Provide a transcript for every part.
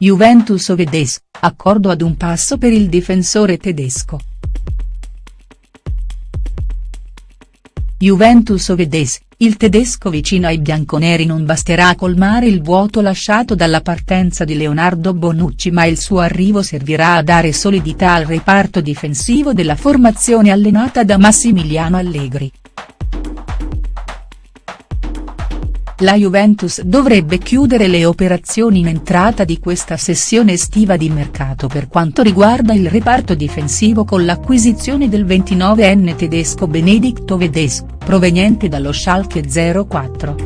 Juventus Ovedes, accordo ad un passo per il difensore tedesco. Juventus Ovedes, il tedesco vicino ai bianconeri non basterà a colmare il vuoto lasciato dalla partenza di Leonardo Bonucci ma il suo arrivo servirà a dare solidità al reparto difensivo della formazione allenata da Massimiliano Allegri. La Juventus dovrebbe chiudere le operazioni in entrata di questa sessione estiva di mercato per quanto riguarda il reparto difensivo con l'acquisizione del 29enne tedesco Benedicto Vedes, proveniente dallo Schalke 04.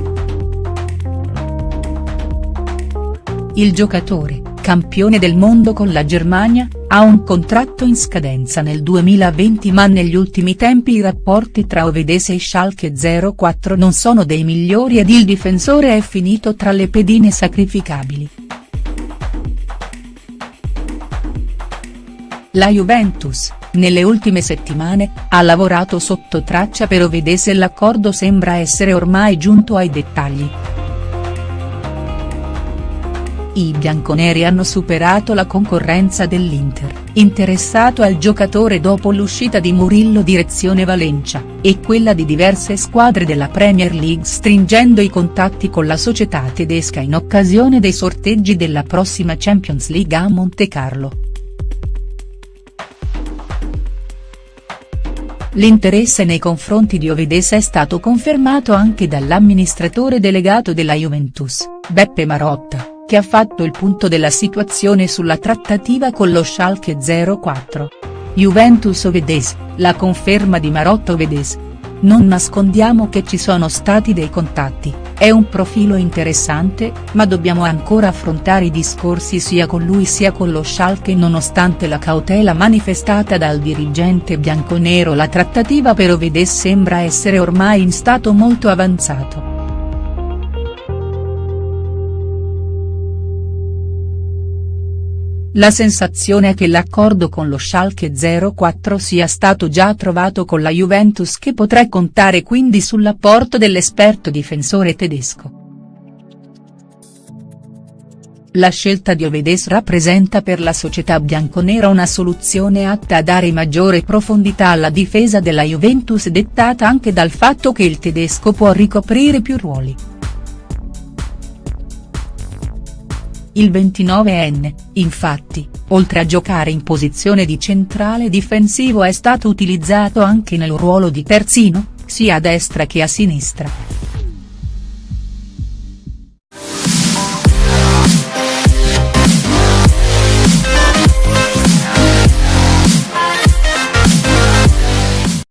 Il giocatore, campione del mondo con la Germania, ha un contratto in scadenza nel 2020 ma negli ultimi tempi i rapporti tra Ovedese e Schalke 04 non sono dei migliori ed il difensore è finito tra le pedine sacrificabili. La Juventus, nelle ultime settimane, ha lavorato sotto traccia per Ovedese e l'accordo sembra essere ormai giunto ai dettagli. I bianconeri hanno superato la concorrenza dell'Inter, interessato al giocatore dopo l'uscita di Murillo direzione Valencia, e quella di diverse squadre della Premier League stringendo i contatti con la società tedesca in occasione dei sorteggi della prossima Champions League a Montecarlo. L'interesse nei confronti di Ovedes è stato confermato anche dall'amministratore delegato della Juventus, Beppe Marotta che ha fatto il punto della situazione sulla trattativa con lo Schalke 04. Juventus Ovedes, la conferma di Marotta Ovedes. Non nascondiamo che ci sono stati dei contatti, è un profilo interessante, ma dobbiamo ancora affrontare i discorsi sia con lui sia con lo Schalke nonostante la cautela manifestata dal dirigente bianconero la trattativa per Ovedes sembra essere ormai in stato molto avanzato. La sensazione è che l'accordo con lo Schalke 04 sia stato già trovato con la Juventus che potrà contare quindi sull'apporto dell'esperto difensore tedesco. La scelta di Ovedes rappresenta per la società bianconera una soluzione atta a dare maggiore profondità alla difesa della Juventus dettata anche dal fatto che il tedesco può ricoprire più ruoli. Il 29enne, infatti, oltre a giocare in posizione di centrale difensivo è stato utilizzato anche nel ruolo di terzino, sia a destra che a sinistra.